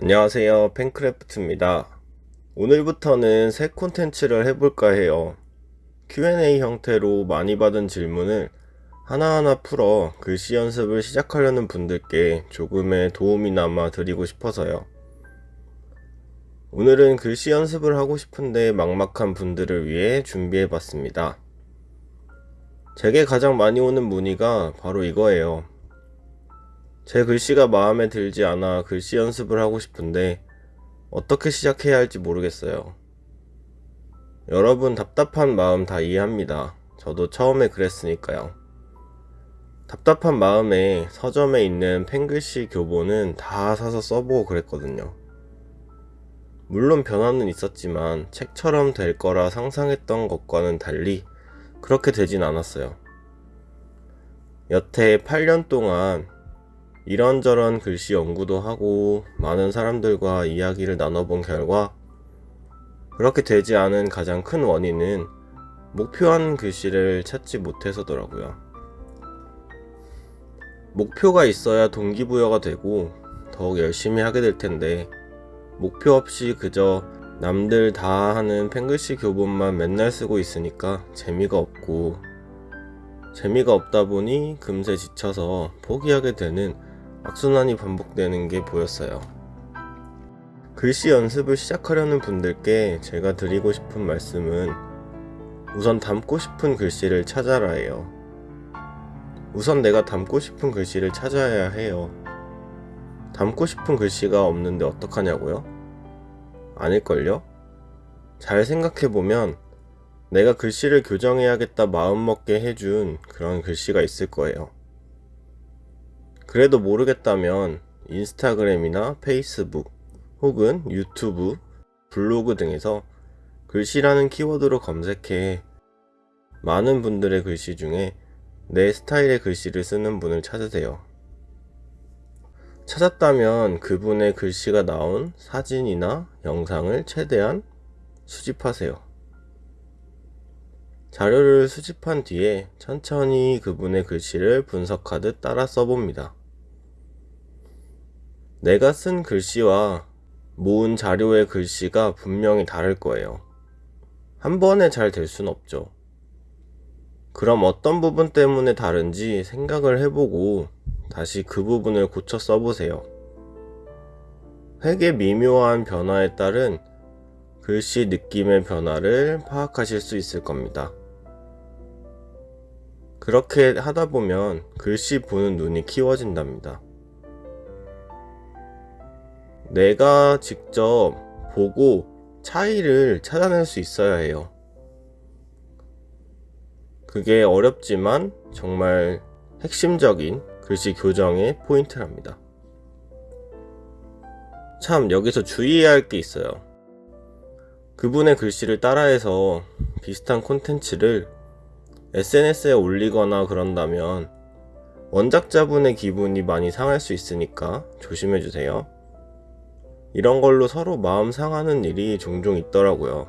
안녕하세요. 팬크래프트입니다. 오늘부터는 새 콘텐츠를 해볼까 해요. Q&A 형태로 많이 받은 질문을 하나하나 풀어 글씨 연습을 시작하려는 분들께 조금의 도움이나마 드리고 싶어서요. 오늘은 글씨 연습을 하고 싶은데 막막한 분들을 위해 준비해봤습니다. 제게 가장 많이 오는 문의가 바로 이거예요 제 글씨가 마음에 들지 않아 글씨 연습을 하고 싶은데 어떻게 시작해야 할지 모르겠어요. 여러분 답답한 마음 다 이해합니다. 저도 처음에 그랬으니까요. 답답한 마음에 서점에 있는 펜글씨 교본은 다 사서 써보고 그랬거든요. 물론 변화는 있었지만 책처럼 될 거라 상상했던 것과는 달리 그렇게 되진 않았어요. 여태 8년 동안 이런저런 글씨 연구도 하고 많은 사람들과 이야기를 나눠본 결과 그렇게 되지 않은 가장 큰 원인은 목표한 글씨를 찾지 못해서더라고요. 목표가 있어야 동기부여가 되고 더욱 열심히 하게 될 텐데 목표 없이 그저 남들 다 하는 펜글씨 교본만 맨날 쓰고 있으니까 재미가 없고 재미가 없다 보니 금세 지쳐서 포기하게 되는 악순환이 반복되는 게 보였어요. 글씨 연습을 시작하려는 분들께 제가 드리고 싶은 말씀은 우선 담고 싶은 글씨를 찾아라 해요. 우선 내가 담고 싶은 글씨를 찾아야 해요. 담고 싶은 글씨가 없는데 어떡하냐고요? 아닐걸요? 잘 생각해보면 내가 글씨를 교정해야겠다 마음먹게 해준 그런 글씨가 있을 거예요. 그래도 모르겠다면 인스타그램이나 페이스북 혹은 유튜브, 블로그 등에서 글씨라는 키워드로 검색해 많은 분들의 글씨 중에 내 스타일의 글씨를 쓰는 분을 찾으세요. 찾았다면 그분의 글씨가 나온 사진이나 영상을 최대한 수집하세요. 자료를 수집한 뒤에 천천히 그분의 글씨를 분석하듯 따라 써봅니다. 내가 쓴 글씨와 모은 자료의 글씨가 분명히 다를 거예요. 한 번에 잘 될 순 없죠. 그럼 어떤 부분 때문에 다른지 생각을 해보고 다시 그 부분을 고쳐 써보세요. 획의 미묘한 변화에 따른 글씨 느낌의 변화를 파악하실 수 있을 겁니다. 그렇게 하다 보면 글씨 보는 눈이 키워진답니다. 내가 직접 보고 차이를 찾아낼 수 있어야 해요. 그게 어렵지만 정말 핵심적인 글씨 교정의 포인트랍니다. 참 여기서 주의해야 할 게 있어요. 그분의 글씨를 따라해서 비슷한 콘텐츠를 SNS에 올리거나 그런다면 원작자분의 기분이 많이 상할 수 있으니까 조심해주세요. 이런 걸로 서로 마음 상하는 일이 종종 있더라고요.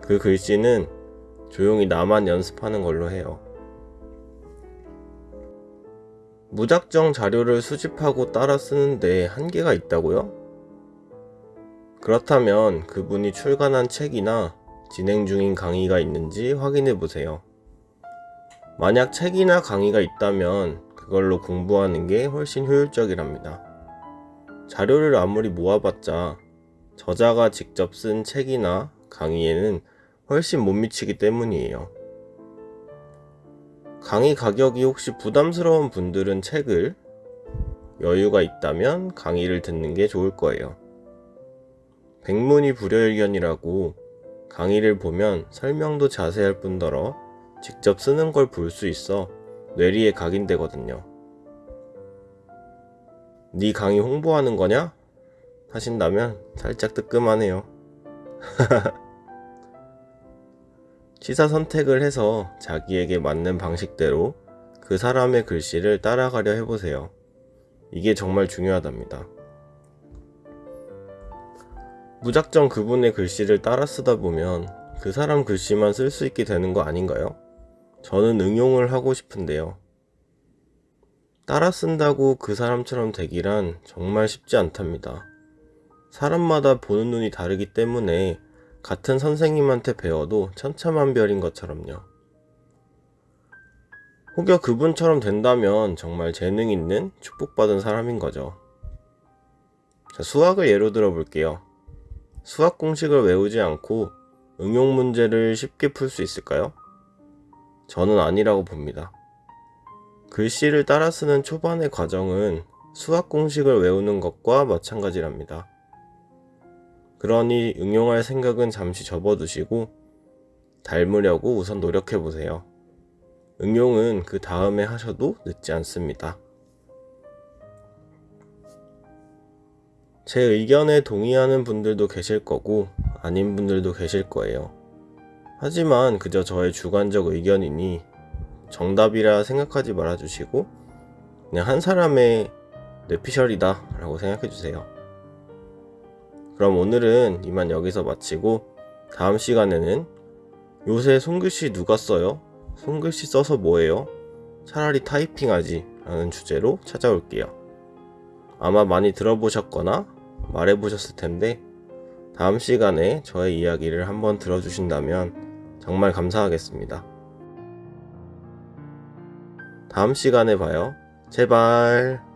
그 글씨는 조용히 나만 연습하는 걸로 해요. 무작정 자료를 수집하고 따라 쓰는데 한계가 있다고요? 그렇다면 그분이 출간한 책이나 진행 중인 강의가 있는지 확인해 보세요. 만약 책이나 강의가 있다면 그걸로 공부하는 게 훨씬 효율적이랍니다. 자료를 아무리 모아봤자 저자가 직접 쓴 책이나 강의에는 훨씬 못 미치기 때문이에요. 강의 가격이 혹시 부담스러운 분들은 책을 여유가 있다면 강의를 듣는 게 좋을 거예요. 백문이 불여일견이라고 강의를 보면 설명도 자세할 뿐더러 직접 쓰는 걸 볼 수 있어 뇌리에 각인되거든요. 네 강의 홍보하는 거냐? 하신다면 살짝 뜨끔하네요. 시사 선택을 해서 자기에게 맞는 방식대로 그 사람의 글씨를 따라가려 해보세요. 이게 정말 중요하답니다. 무작정 그분의 글씨를 따라 쓰다 보면 그 사람 글씨만 쓸 수 있게 되는 거 아닌가요? 저는 응용을 하고 싶은데요. 따라 쓴다고 그 사람처럼 되기란 정말 쉽지 않답니다. 사람마다 보는 눈이 다르기 때문에 같은 선생님한테 배워도 천차만별인 것처럼요. 혹여 그분처럼 된다면 정말 재능 있는 축복받은 사람인 거죠. 자, 수학을 예로 들어 볼게요. 수학 공식을 외우지 않고 응용 문제를 쉽게 풀 수 있을까요? 저는 아니라고 봅니다. 글씨를 따라 쓰는 초반의 과정은 수학 공식을 외우는 것과 마찬가지랍니다. 그러니 응용할 생각은 잠시 접어두시고 닮으려고 우선 노력해 보세요. 응용은 그 다음에 하셔도 늦지 않습니다. 제 의견에 동의하는 분들도 계실 거고 아닌 분들도 계실 거예요. 하지만 그저 저의 주관적 의견이니 정답이라 생각하지 말아주시고 그냥 한 사람의 뇌피셜이다 라고 생각해주세요. 그럼 오늘은 이만 여기서 마치고 다음 시간에는 요새 손글씨 누가 써요? 손글씨 써서 뭐해요? 차라리 타이핑하지 라는 주제로 찾아올게요. 아마 많이 들어보셨거나 말해보셨을 텐데 다음 시간에 저의 이야기를 한번 들어주신다면 정말 감사하겠습니다. 다음 시간에 봐요. 제발.